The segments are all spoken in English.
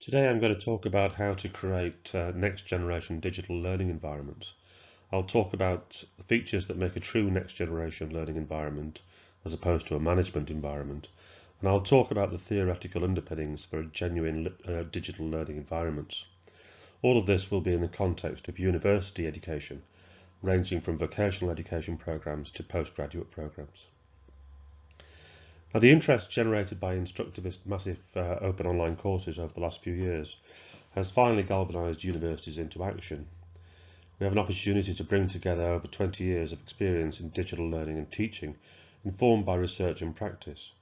Today I'm going to talk about how to create uh, next generation digital learning environments. I'll talk about the features that make a true next generation learning environment as opposed to a management environment. And I'll talk about the theoretical underpinnings for a genuine uh, digital learning environment. All of this will be in the context of university education, ranging from vocational education programs to postgraduate programs. Now, the interest generated by Instructivist massive uh, open online courses over the last few years has finally galvanised universities into action. We have an opportunity to bring together over 20 years of experience in digital learning and teaching, informed by research and practice.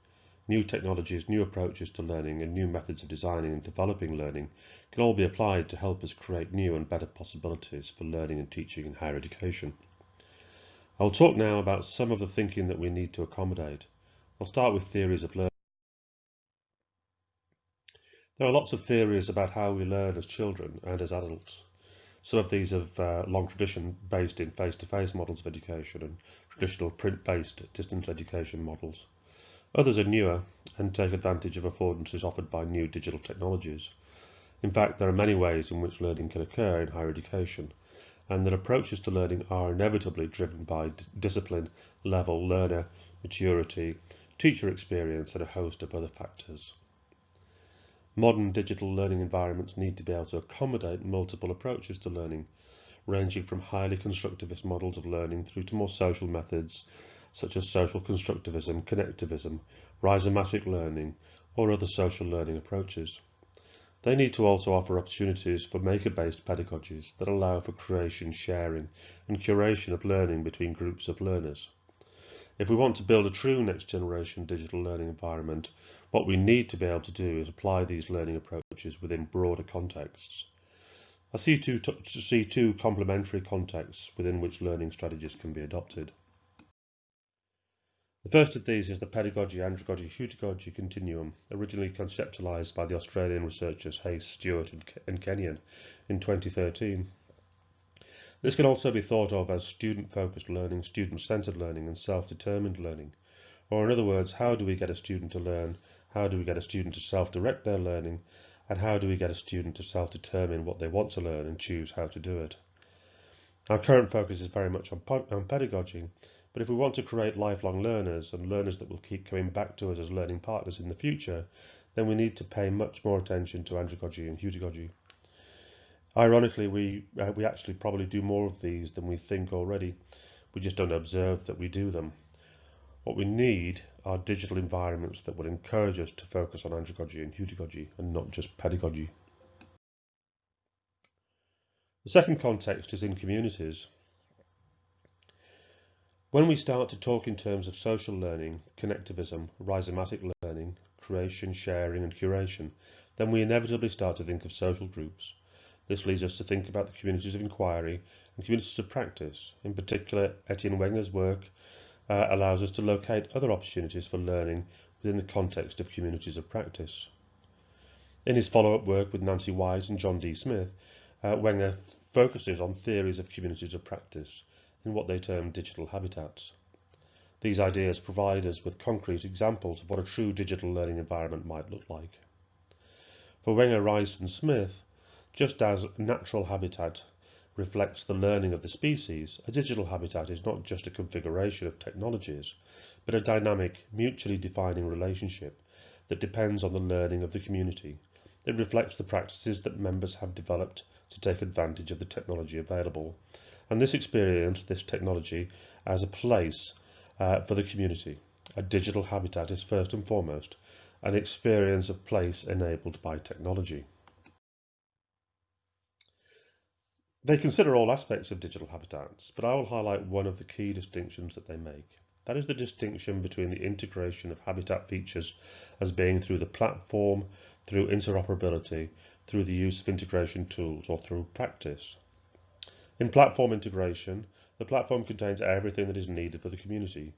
New technologies, new approaches to learning and new methods of designing and developing learning can all be applied to help us create new and better possibilities for learning and teaching in higher education. I'll talk now about some of the thinking that we need to accommodate I'll start with theories of learning. There are lots of theories about how we learn as children and as adults. Some of these have uh, long tradition based in face-to-face -face models of education and traditional print-based distance education models. Others are newer and take advantage of affordances offered by new digital technologies. In fact, there are many ways in which learning can occur in higher education, and that approaches to learning are inevitably driven by discipline, level, learner, maturity, teacher experience and a host of other factors. Modern digital learning environments need to be able to accommodate multiple approaches to learning, ranging from highly constructivist models of learning through to more social methods such as social constructivism, connectivism, rhizomatic learning, or other social learning approaches. They need to also offer opportunities for maker-based pedagogies that allow for creation, sharing, and curation of learning between groups of learners. If we want to build a true next generation digital learning environment, what we need to be able to do is apply these learning approaches within broader contexts. I see two, see two complementary contexts within which learning strategies can be adopted. The first of these is the pedagogy, andragogy, heutagogy continuum, originally conceptualized by the Australian researchers Hayes, Stewart and Kenyon in 2013. This can also be thought of as student-focused learning, student-centered learning and self-determined learning. Or in other words, how do we get a student to learn? How do we get a student to self-direct their learning? And how do we get a student to self-determine what they want to learn and choose how to do it? Our current focus is very much on, on pedagogy, but if we want to create lifelong learners and learners that will keep coming back to us as learning partners in the future, then we need to pay much more attention to andragogy and heutagogy. Ironically, we uh, we actually probably do more of these than we think already. We just don't observe that we do them. What we need are digital environments that will encourage us to focus on andragogy and heutagogy and not just pedagogy. The second context is in communities. When we start to talk in terms of social learning, connectivism, rhizomatic learning, creation, sharing and curation, then we inevitably start to think of social groups. This leads us to think about the communities of inquiry and communities of practice. In particular, Etienne Wenger's work uh, allows us to locate other opportunities for learning within the context of communities of practice. In his follow-up work with Nancy White and John D. Smith, uh, Wenger focuses on theories of communities of practice in what they term digital habitats. These ideas provide us with concrete examples of what a true digital learning environment might look like. For Wenger, White and Smith, just as natural habitat reflects the learning of the species, a digital habitat is not just a configuration of technologies, but a dynamic, mutually defining relationship that depends on the learning of the community. It reflects the practices that members have developed to take advantage of the technology available, and this experience, this technology, as a place uh, for the community. A digital habitat is first and foremost an experience of place enabled by technology. They consider all aspects of digital habitats, but I will highlight one of the key distinctions that they make. That is the distinction between the integration of habitat features as being through the platform, through interoperability, through the use of integration tools, or through practice. In platform integration, the platform contains everything that is needed for the community.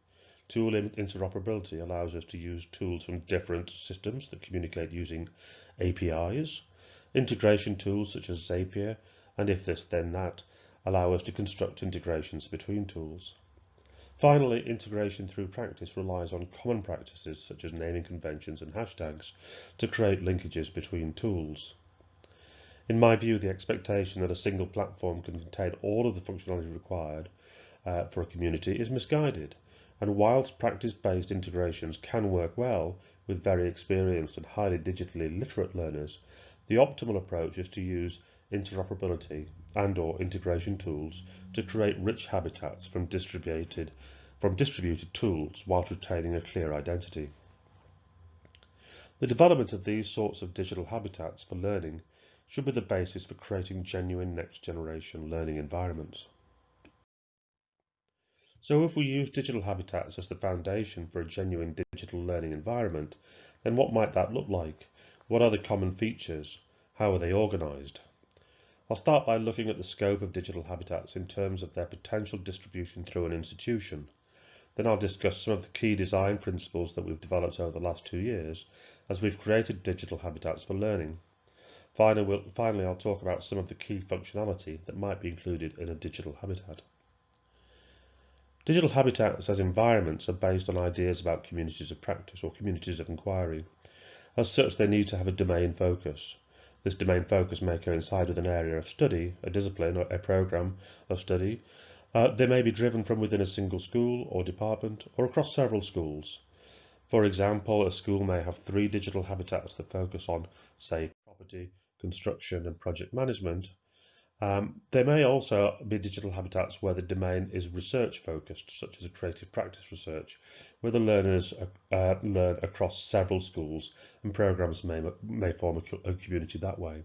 Tool interoperability allows us to use tools from different systems that communicate using APIs. Integration tools such as Zapier and if this then that, allow us to construct integrations between tools. Finally, integration through practice relies on common practices such as naming conventions and hashtags to create linkages between tools. In my view, the expectation that a single platform can contain all of the functionality required uh, for a community is misguided. And whilst practice-based integrations can work well with very experienced and highly digitally literate learners, the optimal approach is to use interoperability and or integration tools to create rich habitats from distributed, from distributed tools while retaining a clear identity. The development of these sorts of digital habitats for learning should be the basis for creating genuine next generation learning environments. So if we use digital habitats as the foundation for a genuine digital learning environment, then what might that look like? What are the common features? How are they organised? I'll start by looking at the scope of digital habitats in terms of their potential distribution through an institution. Then I'll discuss some of the key design principles that we've developed over the last two years as we've created digital habitats for learning. Finally, I'll talk about some of the key functionality that might be included in a digital habitat. Digital habitats as environments are based on ideas about communities of practice or communities of inquiry. As such, they need to have a domain focus. This domain focus may coincide with an area of study, a discipline, or a program of study. Uh, they may be driven from within a single school or department or across several schools. For example, a school may have three digital habitats that focus on, say, property, construction and project management. Um, there may also be digital habitats where the domain is research focused, such as a creative practice research, where the learners uh, learn across several schools and programs may, may form a, a community that way.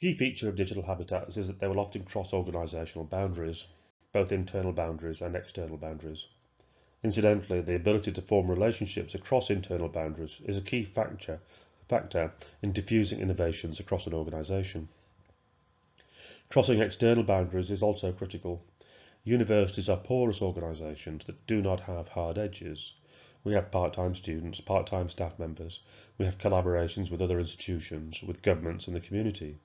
Key feature of digital habitats is that they will often cross organisational boundaries, both internal boundaries and external boundaries. Incidentally, the ability to form relationships across internal boundaries is a key factor, factor in diffusing innovations across an organisation. Crossing external boundaries is also critical. Universities are porous organisations that do not have hard edges. We have part-time students, part-time staff members. We have collaborations with other institutions, with governments and the community.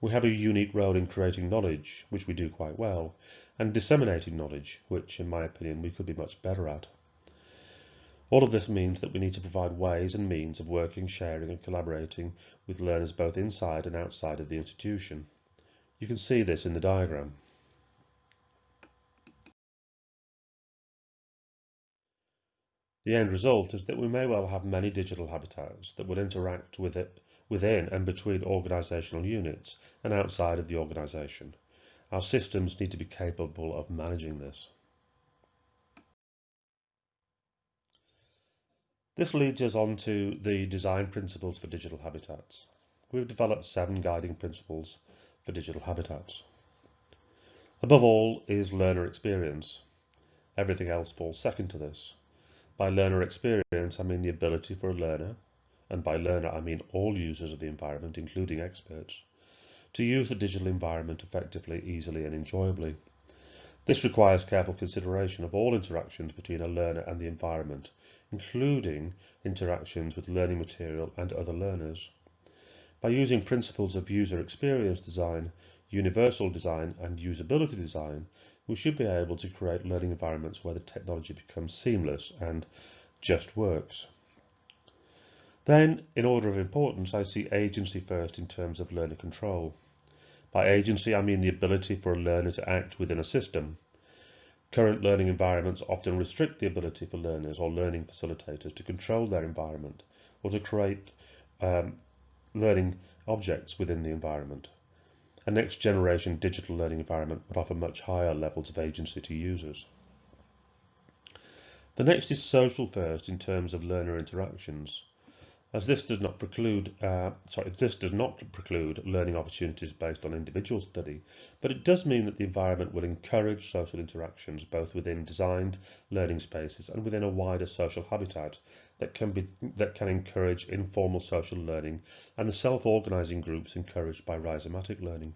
We have a unique role in creating knowledge, which we do quite well, and disseminating knowledge, which, in my opinion, we could be much better at. All of this means that we need to provide ways and means of working, sharing and collaborating with learners both inside and outside of the institution. You can see this in the diagram. The end result is that we may well have many digital habitats that will interact with it within and between organisational units and outside of the organisation. Our systems need to be capable of managing this. This leads us on to the design principles for digital habitats. We've developed seven guiding principles for digital habitats. Above all is learner experience. Everything else falls second to this. By learner experience, I mean the ability for a learner and by learner I mean all users of the environment, including experts, to use the digital environment effectively, easily and enjoyably. This requires careful consideration of all interactions between a learner and the environment, including interactions with learning material and other learners. By using principles of user experience design, universal design and usability design, we should be able to create learning environments where the technology becomes seamless and just works. Then, in order of importance, I see agency first in terms of learner control. By agency, I mean the ability for a learner to act within a system. Current learning environments often restrict the ability for learners or learning facilitators to control their environment or to create um, learning objects within the environment. A next generation digital learning environment would offer much higher levels of agency to users. The next is social first in terms of learner interactions as this does not preclude uh, sorry this does not preclude learning opportunities based on individual study but it does mean that the environment will encourage social interactions both within designed learning spaces and within a wider social habitat that can be that can encourage informal social learning and the self-organizing groups encouraged by rhizomatic learning.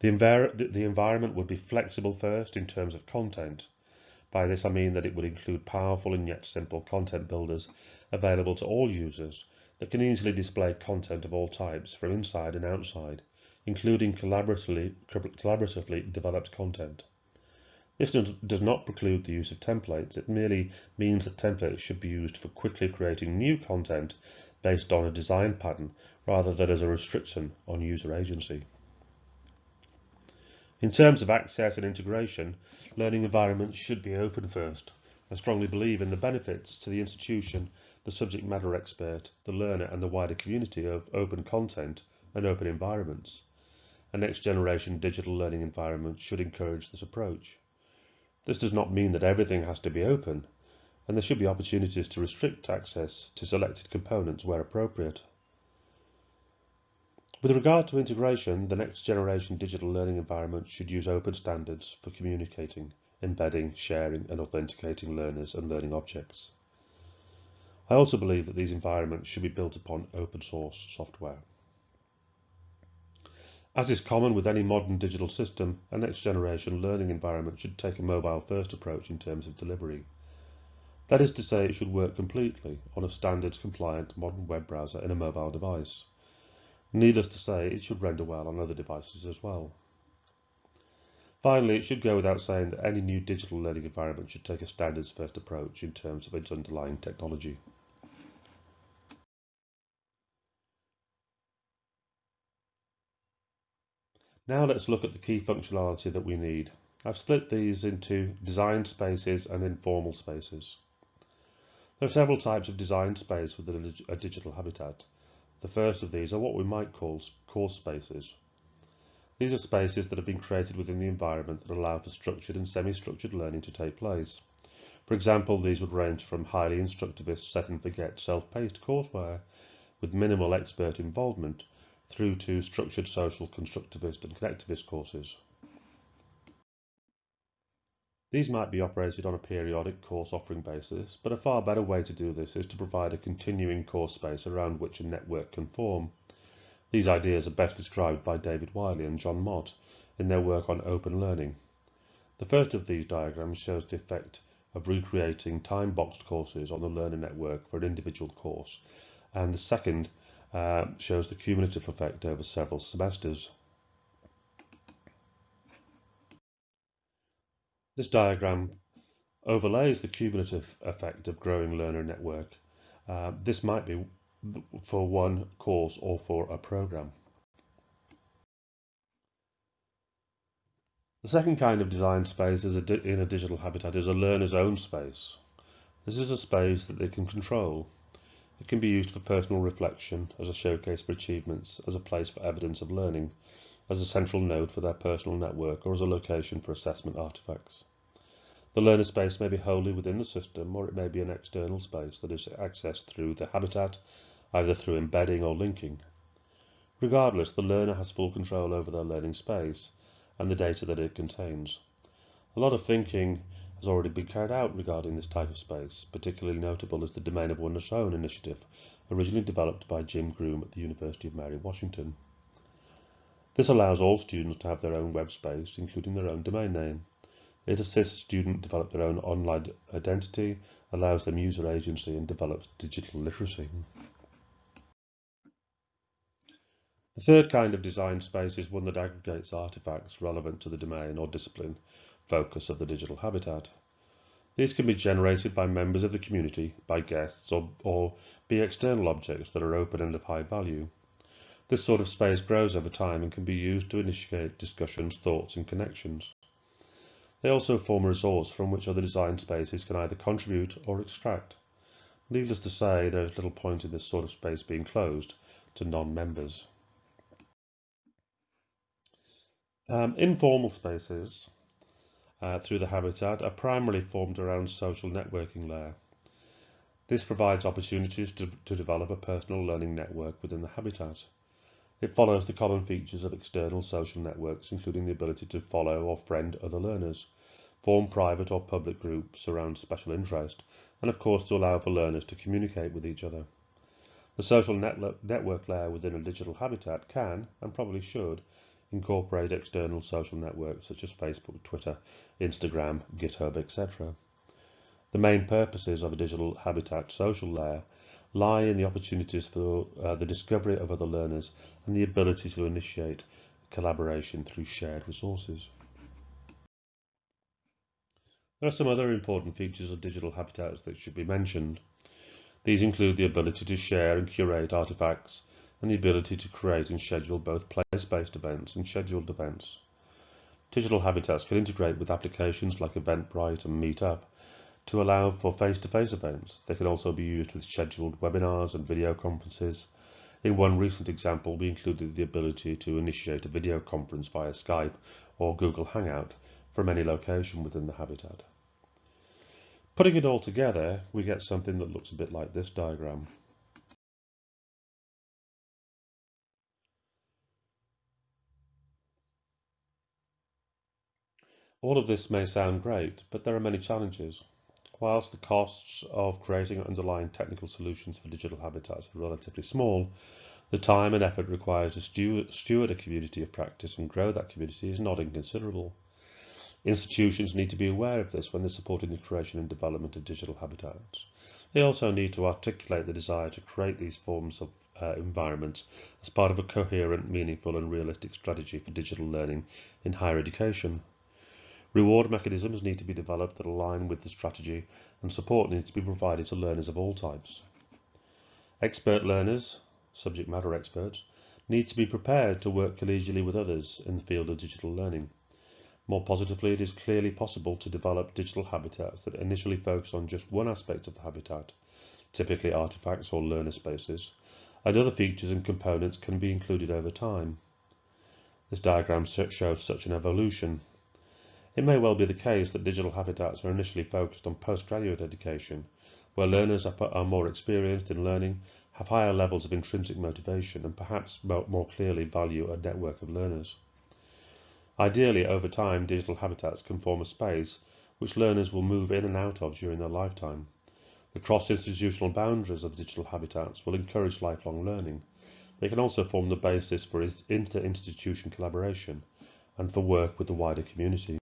The, the, the environment would be flexible first in terms of content by this I mean that it would include powerful and yet simple content builders available to all users that can easily display content of all types from inside and outside, including collaboratively, collaboratively developed content. This does not preclude the use of templates, it merely means that templates should be used for quickly creating new content based on a design pattern rather than as a restriction on user agency. In terms of access and integration, learning environments should be open first. I strongly believe in the benefits to the institution, the subject matter expert, the learner and the wider community of open content and open environments. A next generation digital learning environment should encourage this approach. This does not mean that everything has to be open, and there should be opportunities to restrict access to selected components where appropriate. With regard to integration, the next generation digital learning environment should use open standards for communicating, embedding, sharing and authenticating learners and learning objects. I also believe that these environments should be built upon open source software. As is common with any modern digital system, a next generation learning environment should take a mobile first approach in terms of delivery. That is to say, it should work completely on a standards compliant modern web browser in a mobile device. Needless to say, it should render well on other devices as well. Finally, it should go without saying that any new digital learning environment should take a standards first approach in terms of its underlying technology. Now let's look at the key functionality that we need. I've split these into design spaces and informal spaces. There are several types of design space within a digital habitat. The first of these are what we might call course spaces. These are spaces that have been created within the environment that allow for structured and semi-structured learning to take place. For example, these would range from highly instructivist set and forget self-paced courseware with minimal expert involvement through to structured social constructivist and connectivist courses. These might be operated on a periodic course offering basis, but a far better way to do this is to provide a continuing course space around which a network can form. These ideas are best described by David Wiley and John Mott in their work on open learning. The first of these diagrams shows the effect of recreating time-boxed courses on the learner network for an individual course, and the second uh, shows the cumulative effect over several semesters. This diagram overlays the cumulative effect of growing learner network. Uh, this might be for one course or for a program. The second kind of design space is a in a digital habitat is a learner's own space. This is a space that they can control. It can be used for personal reflection, as a showcase for achievements, as a place for evidence of learning, as a central node for their personal network or as a location for assessment artifacts. The learner space may be wholly within the system or it may be an external space that is accessed through the habitat, either through embedding or linking. Regardless, the learner has full control over their learning space and the data that it contains. A lot of thinking has already been carried out regarding this type of space. Particularly notable is the Domain of One's Own initiative, originally developed by Jim Groom at the University of Mary Washington. This allows all students to have their own web space, including their own domain name. It assists students develop their own online identity, allows them user agency, and develops digital literacy. The third kind of design space is one that aggregates artifacts relevant to the domain or discipline focus of the digital habitat. These can be generated by members of the community, by guests, or, or be external objects that are open and of high value. This sort of space grows over time and can be used to initiate discussions, thoughts and connections. They also form a resource from which other design spaces can either contribute or extract. Needless to say, there is little point in this sort of space being closed to non-members. Um, informal spaces uh, through the habitat are primarily formed around social networking layer. This provides opportunities to, to develop a personal learning network within the habitat. It follows the common features of external social networks, including the ability to follow or friend other learners, form private or public groups around special interest, and of course to allow for learners to communicate with each other. The social network layer within a digital habitat can, and probably should, incorporate external social networks such as Facebook, Twitter, Instagram, GitHub, etc. The main purposes of a digital habitat social layer lie in the opportunities for uh, the discovery of other learners and the ability to initiate collaboration through shared resources. There are some other important features of digital habitats that should be mentioned. These include the ability to share and curate artifacts and the ability to create and schedule both place-based events and scheduled events. Digital habitats can integrate with applications like Eventbrite and Meetup to allow for face-to-face -face events. They can also be used with scheduled webinars and video conferences. In one recent example, we included the ability to initiate a video conference via Skype or Google Hangout from any location within the habitat. Putting it all together, we get something that looks a bit like this diagram. All of this may sound great, but there are many challenges. Whilst the costs of creating underlying technical solutions for digital habitats are relatively small, the time and effort required to steward a community of practice and grow that community is not inconsiderable. Institutions need to be aware of this when they're supporting the creation and development of digital habitats. They also need to articulate the desire to create these forms of uh, environments as part of a coherent, meaningful and realistic strategy for digital learning in higher education. Reward mechanisms need to be developed that align with the strategy and support needs to be provided to learners of all types. Expert learners, subject matter experts, need to be prepared to work collegially with others in the field of digital learning. More positively, it is clearly possible to develop digital habitats that initially focus on just one aspect of the habitat, typically artifacts or learner spaces, and other features and components can be included over time. This diagram shows such an evolution. It may well be the case that digital habitats are initially focused on postgraduate education, where learners are more experienced in learning, have higher levels of intrinsic motivation, and perhaps more clearly value a network of learners. Ideally, over time, digital habitats can form a space which learners will move in and out of during their lifetime. The cross-institutional boundaries of digital habitats will encourage lifelong learning. They can also form the basis for inter-institution collaboration and for work with the wider community.